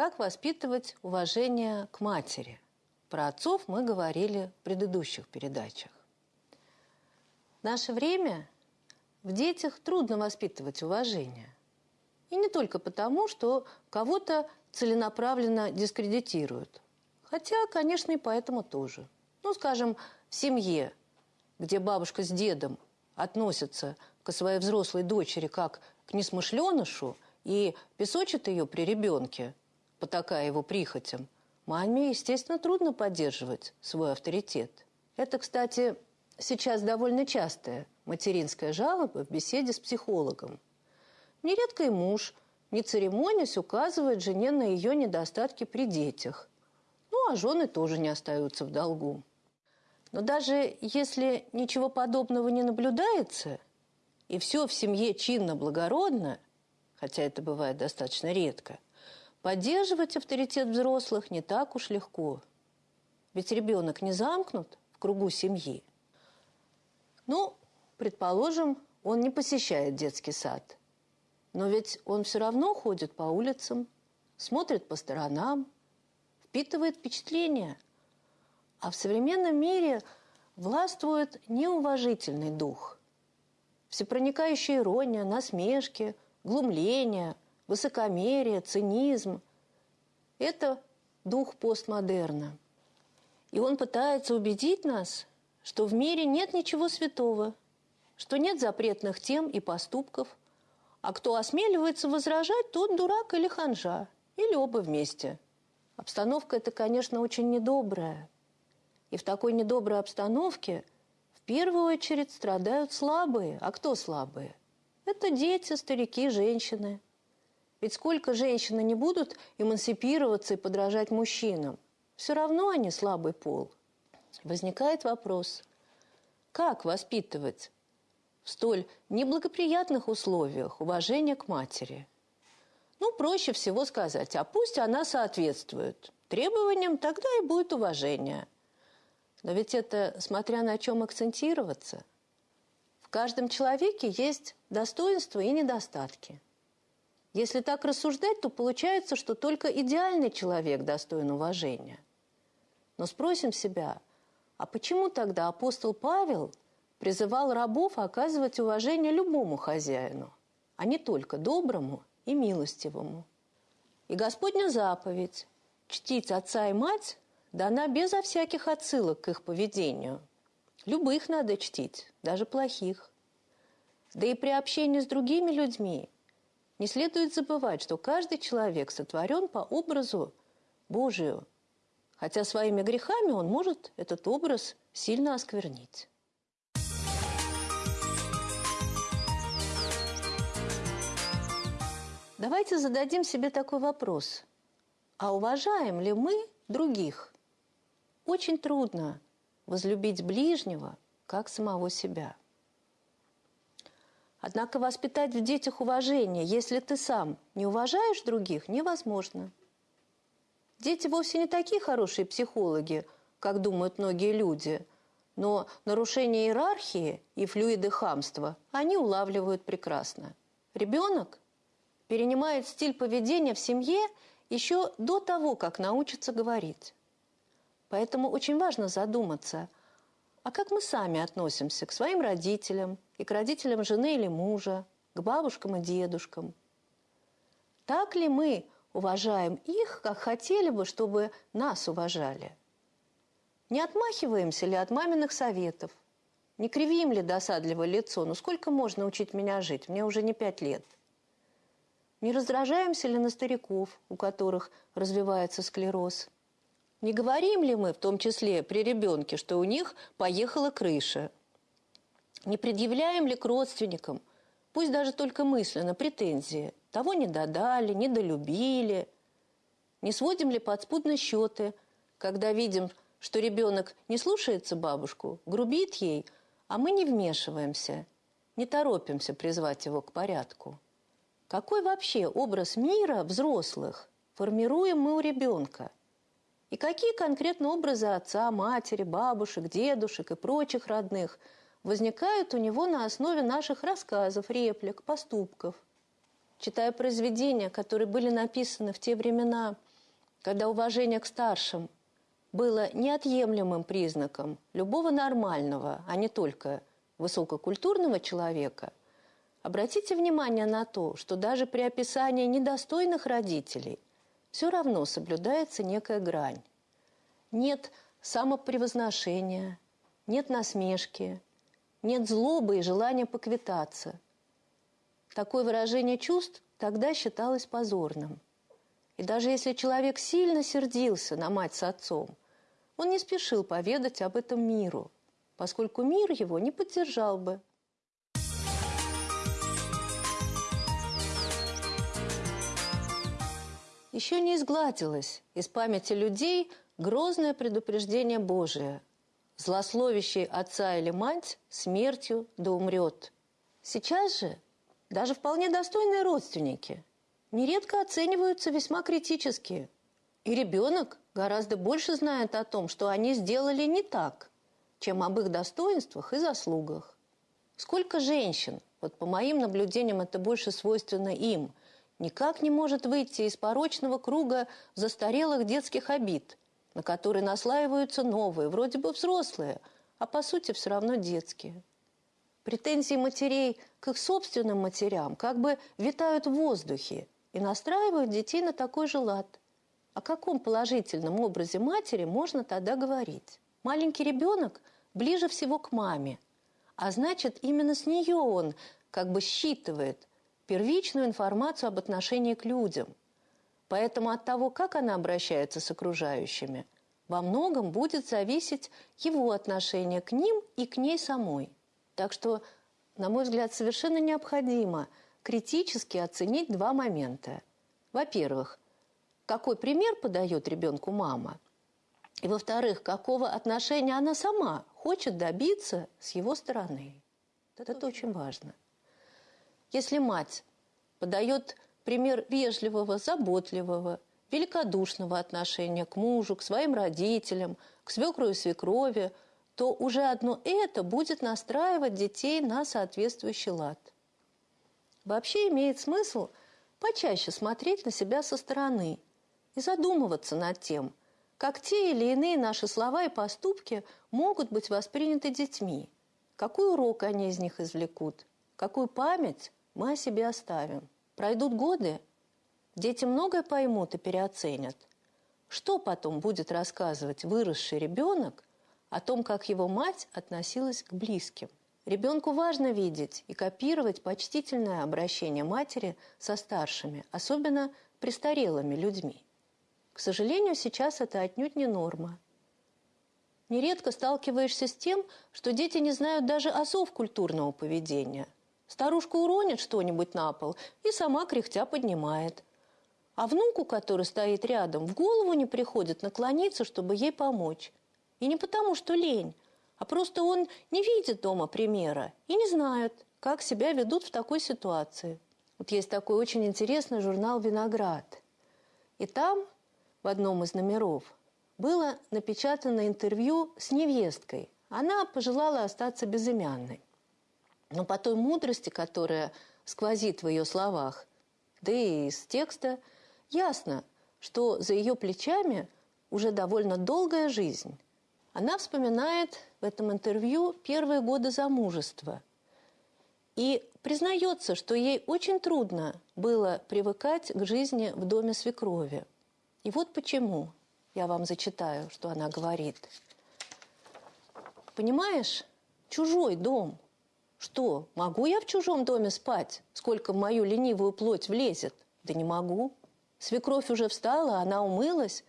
Как воспитывать уважение к матери? Про отцов мы говорили в предыдущих передачах. В наше время в детях трудно воспитывать уважение. И не только потому, что кого-то целенаправленно дискредитируют. Хотя, конечно, и поэтому тоже. Ну, скажем, в семье, где бабушка с дедом относятся к своей взрослой дочери как к несмышленышу и песочат ее при ребенке, потакая его прихотям, маме, естественно, трудно поддерживать свой авторитет. Это, кстати, сейчас довольно частая материнская жалоба в беседе с психологом. Нередко и муж, не церемонясь, указывает жене на ее недостатки при детях. Ну, а жены тоже не остаются в долгу. Но даже если ничего подобного не наблюдается, и все в семье чинно-благородно, хотя это бывает достаточно редко, поддерживать авторитет взрослых не так уж легко. Ведь ребенок не замкнут в кругу семьи. Ну, предположим, он не посещает детский сад. Но ведь он все равно ходит по улицам, смотрит по сторонам, впитывает впечатления – а в современном мире властвует неуважительный дух. Всепроникающая ирония, насмешки, глумление, высокомерие, цинизм – это дух постмодерна. И он пытается убедить нас, что в мире нет ничего святого, что нет запретных тем и поступков, а кто осмеливается возражать, тот дурак или ханжа, или оба вместе. Обстановка эта, конечно, очень недобрая – и в такой недоброй обстановке в первую очередь страдают слабые. А кто слабые? Это дети, старики, женщины. Ведь сколько женщины не будут эмансипироваться и подражать мужчинам, все равно они слабый пол. Возникает вопрос, как воспитывать в столь неблагоприятных условиях уважение к матери? Ну, проще всего сказать, а пусть она соответствует требованиям, тогда и будет уважение – но ведь это смотря на чем акцентироваться. В каждом человеке есть достоинства и недостатки. Если так рассуждать, то получается, что только идеальный человек достоин уважения. Но спросим себя, а почему тогда апостол Павел призывал рабов оказывать уважение любому хозяину, а не только доброму и милостивому? И Господня заповедь – чтить отца и мать дана безо всяких отсылок к их поведению. Любых надо чтить, даже плохих. Да и при общении с другими людьми не следует забывать, что каждый человек сотворен по образу Божию, хотя своими грехами он может этот образ сильно осквернить. Давайте зададим себе такой вопрос. А уважаем ли мы других? Очень трудно возлюбить ближнего, как самого себя. Однако воспитать в детях уважение, если ты сам не уважаешь других, невозможно. Дети вовсе не такие хорошие психологи, как думают многие люди, но нарушение иерархии и флюиды хамства они улавливают прекрасно. Ребенок перенимает стиль поведения в семье еще до того, как научится говорить. Поэтому очень важно задуматься, а как мы сами относимся к своим родителям и к родителям жены или мужа, к бабушкам и дедушкам? Так ли мы уважаем их, как хотели бы, чтобы нас уважали? Не отмахиваемся ли от маминых советов? Не кривим ли досадливое лицо? Ну сколько можно учить меня жить? Мне уже не пять лет. Не раздражаемся ли на стариков, у которых развивается склероз? Не говорим ли мы, в том числе при ребенке, что у них поехала крыша? Не предъявляем ли к родственникам, пусть даже только мысленно, претензии? Того не додали, не долюбили? Не сводим ли подспудно счеты, когда видим, что ребенок не слушается бабушку, грубит ей, а мы не вмешиваемся, не торопимся призвать его к порядку? Какой вообще образ мира взрослых формируем мы у ребенка – и какие конкретно образы отца, матери, бабушек, дедушек и прочих родных возникают у него на основе наших рассказов, реплик, поступков. Читая произведения, которые были написаны в те времена когда уважение к старшим было неотъемлемым признаком любого нормального, а не только высококультурного человека, обратите внимание на то, что даже при описании недостойных родителей все равно соблюдается некая грань. Нет самопревозношения, нет насмешки, нет злобы и желания поквитаться. Такое выражение чувств тогда считалось позорным. И даже если человек сильно сердился на мать с отцом, он не спешил поведать об этом миру, поскольку мир его не поддержал бы. Еще не изгладилось из памяти людей грозное предупреждение Божие. Злословящий отца или мать смертью да умрет. Сейчас же даже вполне достойные родственники нередко оцениваются весьма критически. И ребенок гораздо больше знает о том, что они сделали не так, чем об их достоинствах и заслугах. Сколько женщин, вот по моим наблюдениям это больше свойственно им, никак не может выйти из порочного круга застарелых детских обид, на которые наслаиваются новые, вроде бы взрослые, а по сути все равно детские. Претензии матерей к их собственным матерям как бы витают в воздухе и настраивают детей на такой же лад. О каком положительном образе матери можно тогда говорить? Маленький ребенок ближе всего к маме, а значит, именно с нее он как бы считывает первичную информацию об отношении к людям. Поэтому от того, как она обращается с окружающими, во многом будет зависеть его отношение к ним и к ней самой. Так что, на мой взгляд, совершенно необходимо критически оценить два момента. Во-первых, какой пример подает ребенку мама, и, во-вторых, какого отношения она сама хочет добиться с его стороны. Это, Это очень важно. Если мать подает пример вежливого, заботливого, великодушного отношения к мужу, к своим родителям, к свекру и свекрови – то уже одно это будет настраивать детей на соответствующий лад. Вообще имеет смысл почаще смотреть на себя со стороны и задумываться над тем, как те или иные наши слова и поступки могут быть восприняты детьми, какой урок они из них извлекут, какую память мы о себе оставим. Пройдут годы, дети многое поймут и переоценят. Что потом будет рассказывать выросший ребенок о том, как его мать относилась к близким. Ребенку важно видеть и копировать почтительное обращение матери со старшими, особенно престарелыми людьми. К сожалению, сейчас это отнюдь не норма. Нередко сталкиваешься с тем, что дети не знают даже осов культурного поведения. Старушка уронит что-нибудь на пол и сама кряхтя поднимает. А внуку, который стоит рядом, в голову не приходит наклониться, чтобы ей помочь. И не потому, что лень, а просто он не видит дома примера и не знает, как себя ведут в такой ситуации. Вот есть такой очень интересный журнал «Виноград». И там, в одном из номеров, было напечатано интервью с невесткой. Она пожелала остаться безымянной. Но по той мудрости, которая сквозит в ее словах, да и из текста, ясно, что за ее плечами уже довольно долгая жизнь – она вспоминает в этом интервью первые годы замужества и признается, что ей очень трудно было привыкать к жизни в доме свекрови. И вот почему. Я вам зачитаю, что она говорит. Понимаешь, чужой дом. Что, могу я в чужом доме спать, сколько в мою ленивую плоть влезет? Да не могу. Свекровь уже встала, она умылась.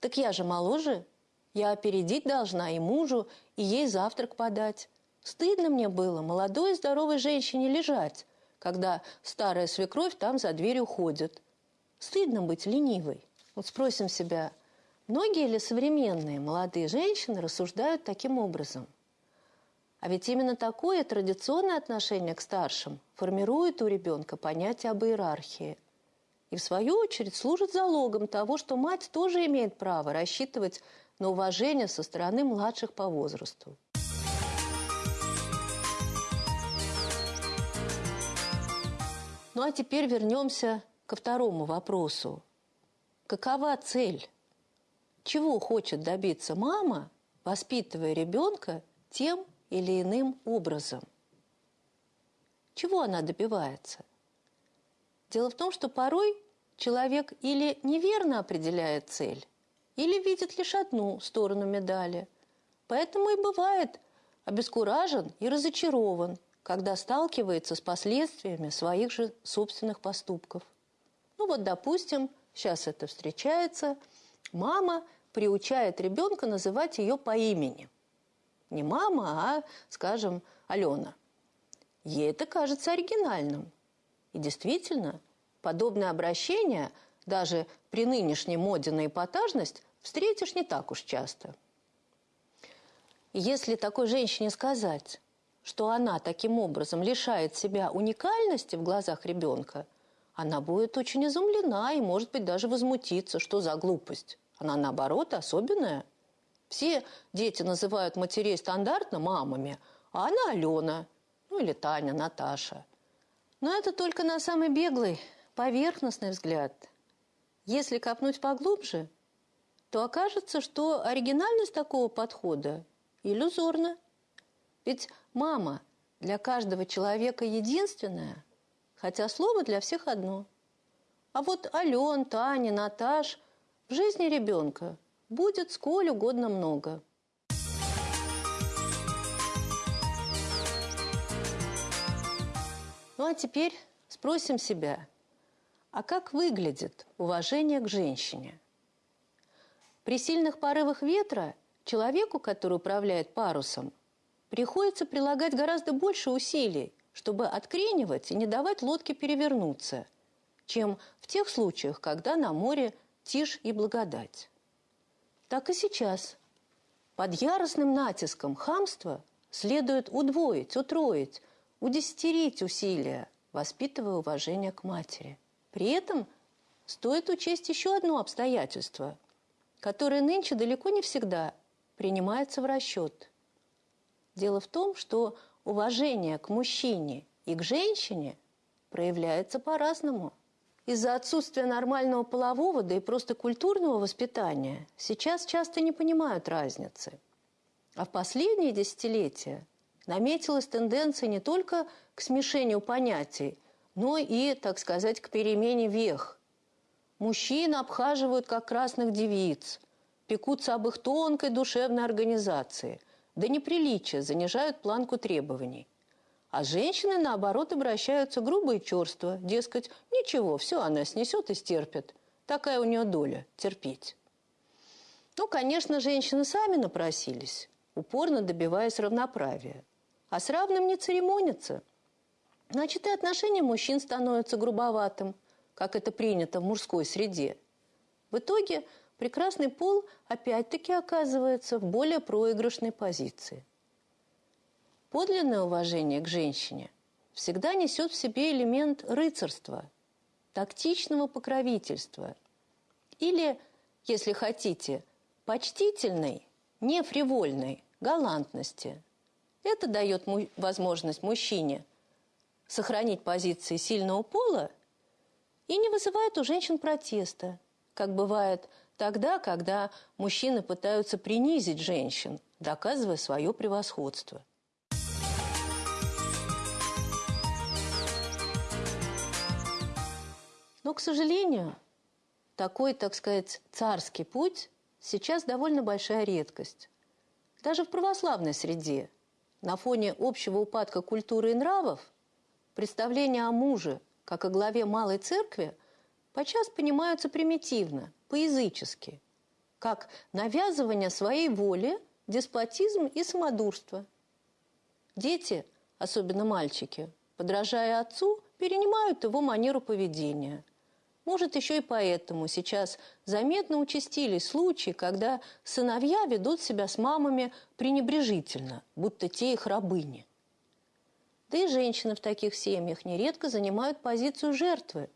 Так я же моложе, я опередить должна и мужу, и ей завтрак подать. Стыдно мне было молодой и здоровой женщине лежать, когда старая свекровь там за дверь уходит. Стыдно быть ленивой. Вот спросим себя, многие ли современные молодые женщины рассуждают таким образом? А ведь именно такое традиционное отношение к старшим формирует у ребенка понятие об иерархии. И в свою очередь служит залогом того, что мать тоже имеет право рассчитывать на уважение со стороны младших по возрасту. Ну а теперь вернемся ко второму вопросу. какова цель? Чего хочет добиться мама, воспитывая ребенка тем или иным образом? Чего она добивается? Дело в том, что порой человек или неверно определяет цель, или видит лишь одну сторону медали. Поэтому и бывает обескуражен и разочарован, когда сталкивается с последствиями своих же собственных поступков. Ну вот, допустим, сейчас это встречается, мама приучает ребенка называть ее по имени. Не мама, а, скажем, Алена. Ей это кажется оригинальным. И действительно, подобное обращение, даже при нынешней моде на эпатажность, встретишь не так уж часто. Если такой женщине сказать, что она таким образом лишает себя уникальности в глазах ребенка, она будет очень изумлена и, может быть, даже возмутиться, что за глупость. Она, наоборот, особенная. Все дети называют матерей стандартно мамами, а она Алена, ну или Таня, Наташа. Но это только на самый беглый, поверхностный взгляд. Если копнуть поглубже, то окажется, что оригинальность такого подхода иллюзорна. Ведь мама для каждого человека единственная, хотя слово для всех одно. А вот Ален, Таня, Наташ в жизни ребенка будет сколь угодно много. Ну а теперь спросим себя, а как выглядит уважение к женщине? При сильных порывах ветра человеку, который управляет парусом, приходится прилагать гораздо больше усилий, чтобы откренивать и не давать лодке перевернуться, чем в тех случаях, когда на море тишь и благодать. Так и сейчас. Под яростным натиском хамства следует удвоить, утроить, удесятерить усилия, воспитывая уважение к матери. При этом стоит учесть еще одно обстоятельство, которое нынче далеко не всегда принимается в расчет – Дело в том, что уважение к мужчине и к женщине проявляется по-разному. Из-за отсутствия нормального полового, да и просто культурного воспитания сейчас часто не понимают разницы. А в последние десятилетия наметилась тенденция не только к смешению понятий, но и, так сказать, к перемене вех. Мужчин обхаживают как красных девиц, пекутся об их тонкой душевной организации – до неприличия занижают планку требований. А женщины, наоборот, обращаются грубо и черство. Дескать, ничего, все она снесет и стерпит. Такая у нее доля – терпеть. Ну, конечно, женщины сами напросились, упорно добиваясь равноправия. А с равным не церемонятся. Значит, и отношение мужчин становится грубоватым, как это принято в мужской среде. В итоге – прекрасный пол опять-таки оказывается в более проигрышной позиции. Подлинное уважение к женщине всегда несет в себе элемент рыцарства, тактичного покровительства или, если хотите, почтительной, нефривольной галантности. Это дает му возможность мужчине сохранить позиции сильного пола и не вызывает у женщин протеста, как бывает – тогда, когда мужчины пытаются принизить женщин, доказывая свое превосходство. Но, к сожалению, такой, так сказать, царский путь сейчас довольно большая редкость. Даже в православной среде, на фоне общего упадка культуры и нравов, представление о муже, как о главе малой церкви, подчас понимаются примитивно – по-язычески, как навязывание своей воли, деспотизм и самодурство. Дети, особенно мальчики, подражая отцу, перенимают его манеру поведения. Может, еще и поэтому сейчас заметно участились случаи, когда сыновья ведут себя с мамами пренебрежительно, будто те их рабыни. Да и женщины в таких семьях нередко занимают позицию жертвы,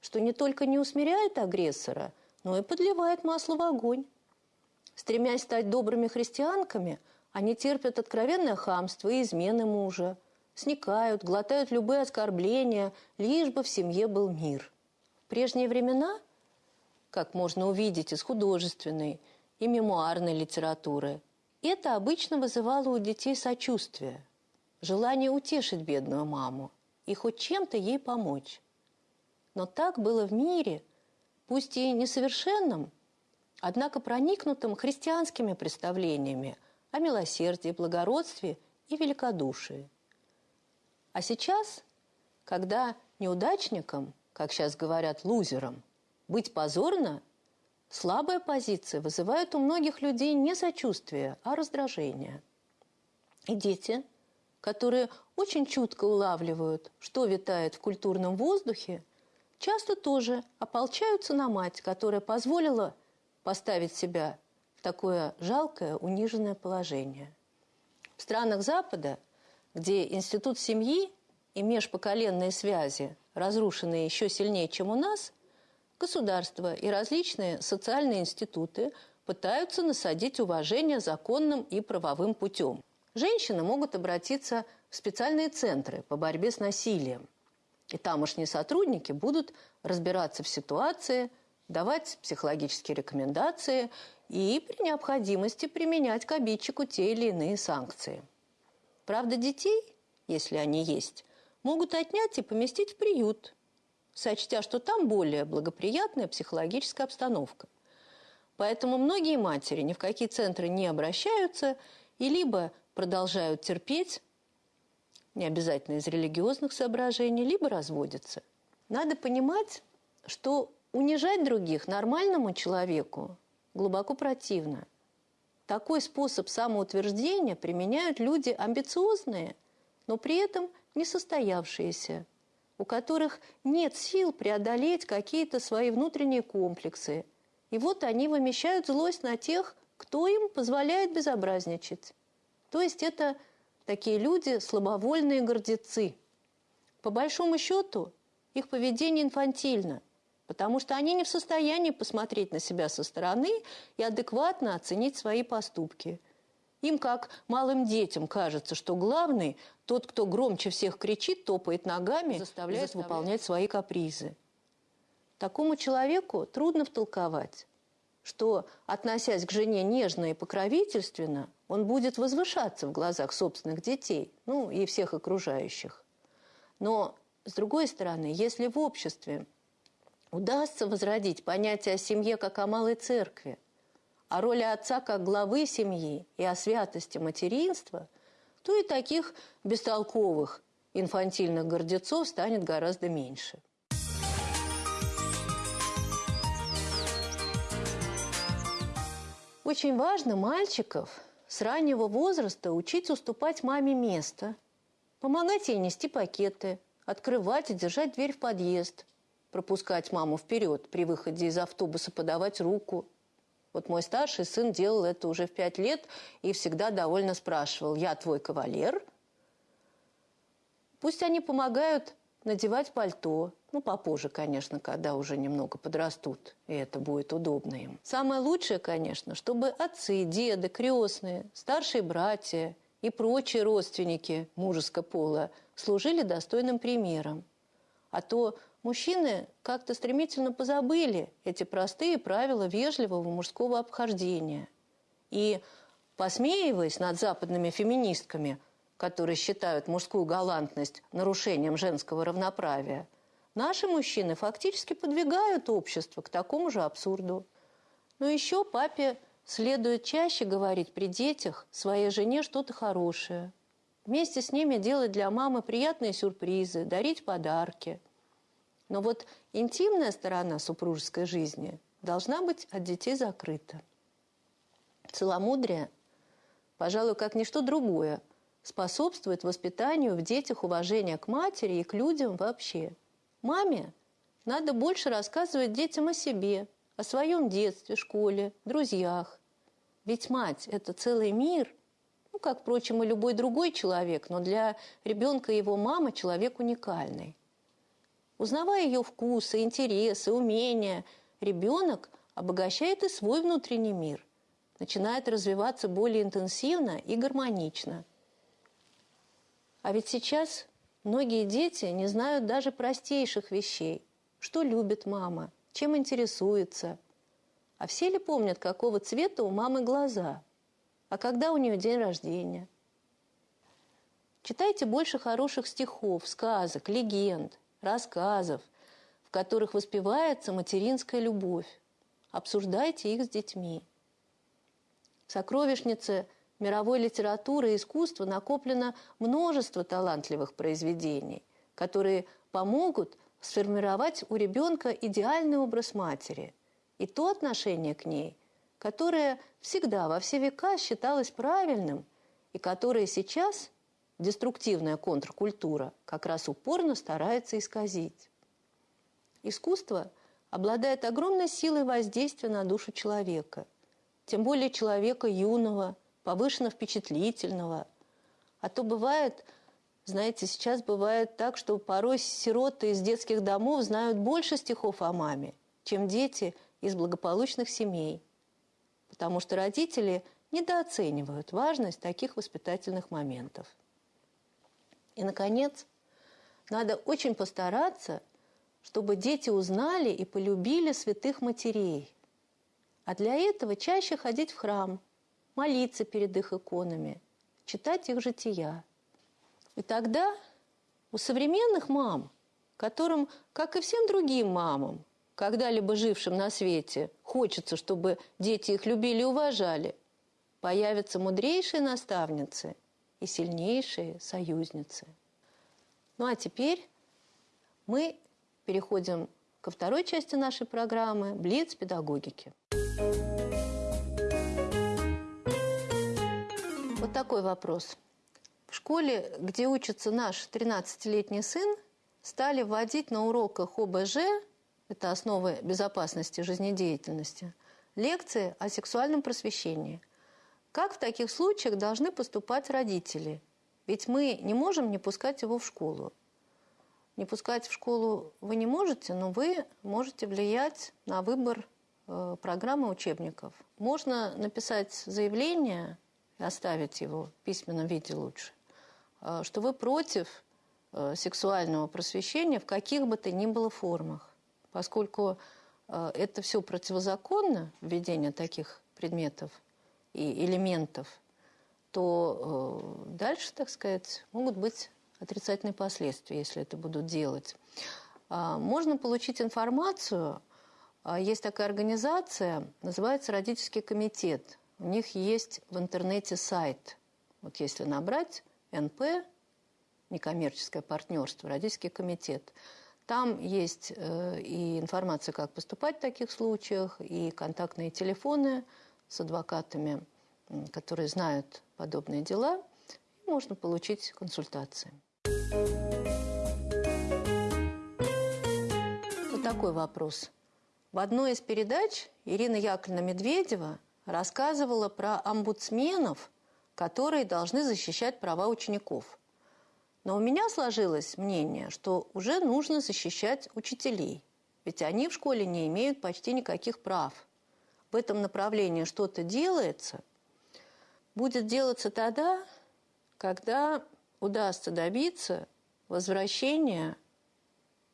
что не только не усмиряет агрессора – но и подливает масло в огонь. Стремясь стать добрыми христианками, они терпят откровенное хамство и измены мужа, сникают, глотают любые оскорбления, лишь бы в семье был мир. Прежние времена, как можно увидеть из художественной и мемуарной литературы, это обычно вызывало у детей сочувствие, желание утешить бедную маму и хоть чем-то ей помочь. Но так было в мире, пусть и несовершенном, однако проникнутым христианскими представлениями о милосердии, благородстве и великодушии. А сейчас, когда неудачникам, как сейчас говорят, лузерам, быть позорно, слабая позиция вызывает у многих людей не сочувствие, а раздражение. И дети, которые очень чутко улавливают, что витает в культурном воздухе, часто тоже ополчаются на мать, которая позволила поставить себя в такое жалкое, униженное положение. В странах Запада – где институт семьи и межпоколенные связи разрушены еще сильнее, чем у нас, государство и различные социальные институты пытаются насадить уважение законным и правовым путем. Женщины могут обратиться в специальные центры по борьбе с насилием. И тамошние сотрудники будут разбираться в ситуации, давать психологические рекомендации и при необходимости применять к обидчику те или иные санкции – Правда, детей, если они есть, могут отнять и поместить в приют, сочтя, что там более благоприятная психологическая обстановка. Поэтому многие матери ни в какие центры не обращаются и либо продолжают терпеть, не обязательно из религиозных соображений, либо разводятся. Надо понимать, что унижать других нормальному человеку глубоко противно – такой способ самоутверждения применяют люди амбициозные, но при этом несостоявшиеся, у которых нет сил преодолеть какие-то свои внутренние комплексы. И вот они вымещают злость на тех, кто им позволяет безобразничать. То есть это такие люди слабовольные гордецы. По большому счету, их поведение инфантильно – потому что они не в состоянии посмотреть на себя со стороны и адекватно оценить свои поступки. Им, как малым детям, кажется, что главный – тот, кто громче всех кричит, топает ногами, заставляет, заставляет выполнять свои капризы. Такому человеку трудно втолковать, что, относясь к жене нежно и покровительственно, он будет возвышаться в глазах собственных детей, ну и всех окружающих. Но, с другой стороны, если в обществе удастся возродить понятие о семье как о малой церкви, о роли отца как главы семьи и о святости материнства, то и таких бестолковых инфантильных гордецов станет гораздо меньше. Очень важно мальчиков с раннего возраста учить уступать маме место, помогать ей нести пакеты, открывать и держать дверь в подъезд – пропускать маму вперед, при выходе из автобуса подавать руку. Вот мой старший сын делал это уже в пять лет и всегда довольно спрашивал, я твой кавалер? Пусть они помогают надевать пальто, ну, попозже, конечно, когда уже немного подрастут, и это будет удобно им. Самое лучшее, конечно, чтобы отцы, деды, крестные, старшие братья и прочие родственники мужеского пола служили достойным примером. А то Мужчины как-то стремительно позабыли эти простые правила вежливого мужского обхождения. И, посмеиваясь над западными феминистками, которые считают мужскую галантность нарушением женского равноправия, наши мужчины фактически подвигают общество к такому же абсурду. Но еще папе следует чаще говорить при детях своей жене что-то хорошее. Вместе с ними делать для мамы приятные сюрпризы, дарить подарки – но вот интимная сторона супружеской жизни должна быть от детей закрыта. Целомудрие, пожалуй, как ничто другое, способствует воспитанию в детях уважения к матери и к людям вообще. Маме надо больше рассказывать детям о себе, о своем детстве, школе, друзьях. Ведь мать – это целый мир, ну, как, впрочем, и любой другой человек, но для ребенка его мама – человек уникальный – Узнавая ее вкусы, интересы, умения, ребенок обогащает и свой внутренний мир, начинает развиваться более интенсивно и гармонично. А ведь сейчас многие дети не знают даже простейших вещей. Что любит мама, чем интересуется – А все ли помнят, какого цвета у мамы глаза? А когда у нее день рождения? Читайте больше хороших стихов, сказок, легенд, рассказов, в которых воспевается материнская любовь. Обсуждайте их с детьми. В сокровищнице мировой литературы и искусства накоплено множество талантливых произведений, которые помогут сформировать у ребенка идеальный образ матери и то отношение к ней, которое всегда во все века считалось правильным и которое сейчас деструктивная контркультура как раз упорно старается исказить. Искусство обладает огромной силой воздействия на душу человека, тем более человека юного, повышенно впечатлительного. А то бывает, знаете, сейчас бывает так, что порой сироты из детских домов знают больше стихов о маме, чем дети из благополучных семей. Потому что родители недооценивают важность таких воспитательных моментов. И, наконец, надо очень постараться, чтобы дети узнали и полюбили святых матерей. А для этого чаще ходить в храм, молиться перед их иконами, читать их жития – и тогда у современных мам, которым, как и всем другим мамам, когда-либо жившим на свете, хочется, чтобы дети их любили и уважали, появятся мудрейшие наставницы и сильнейшие союзницы. Ну а теперь мы переходим ко второй части нашей программы «Блиц педагогики». Вот такой вопрос – в школе, где учится наш 13-летний сын, стали вводить на уроках ОБЖ, это основы безопасности жизнедеятельности, лекции о сексуальном просвещении. Как в таких случаях должны поступать родители? Ведь мы не можем не пускать его в школу. Не пускать в школу вы не можете, но вы можете влиять на выбор э, программы учебников. Можно написать заявление и оставить его в письменном виде лучше. Э, что вы против э, сексуального просвещения в каких бы то ни было формах, поскольку это все противозаконно, введение таких предметов и элементов, то дальше, так сказать, могут быть отрицательные последствия, если это будут делать. А, можно получить информацию. А, есть такая организация, называется «Родительский комитет». У них есть в интернете сайт. Вот если набрать НП, некоммерческое партнерство, родительский комитет. Там есть э, и информация, как поступать в таких случаях, и контактные телефоны с адвокатами, которые знают подобные дела, и можно получить консультации. Вот такой вопрос. В одной из передач Ирина Яковлевна Медведева рассказывала про омбудсменов – которые должны защищать права учеников. Но у меня сложилось мнение, что уже нужно защищать учителей, ведь они в школе не имеют почти никаких прав. В этом направлении что-то делается, будет делаться тогда, когда удастся добиться возвращения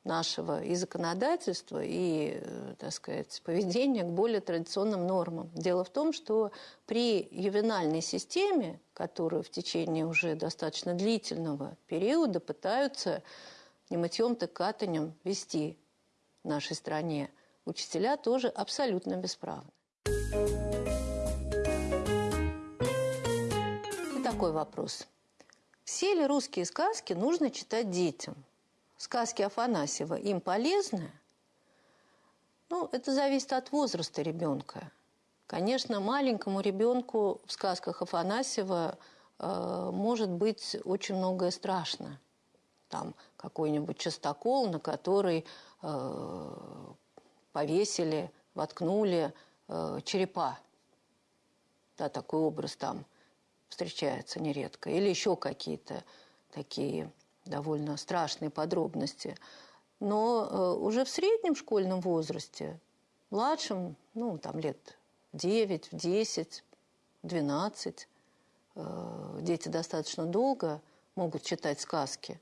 нашего и законодательства, и, э, так сказать, поведения к более традиционным нормам. Дело в том, что при ювенальной системе, которую в течение уже достаточно длительного периода пытаются не мытьем, так катанем вести в нашей стране, учителя тоже абсолютно бесправны. И такой вопрос. Все ли русские сказки нужно читать детям – сказки Афанасьева им полезны? Ну, это зависит от возраста ребенка. Конечно, маленькому ребенку в сказках Афанасьева э, может быть очень многое страшно. Там какой-нибудь частокол, на который э, повесили, воткнули э, черепа. Да, такой образ там встречается нередко. Или еще какие-то такие довольно страшные подробности. Но э, уже в среднем школьном возрасте, младшем, ну, там лет 9, 10, 12, дети достаточно долго могут читать сказки.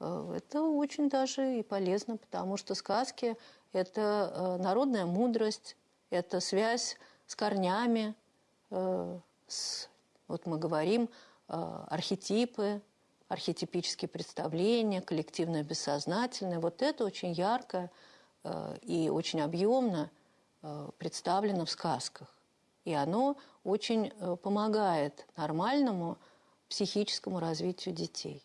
Э, это очень даже и полезно, потому что сказки – это э, народная мудрость, это связь с корнями, э, с, вот мы говорим, э, архетипы, архетипические представления, коллективное бессознательное. Вот это очень ярко э, и очень объемно представлено в сказках. И оно очень помогает нормальному психическому развитию детей.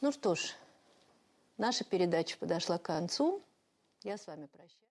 Ну что ж, наша передача подошла к концу. Я с вами прощаюсь.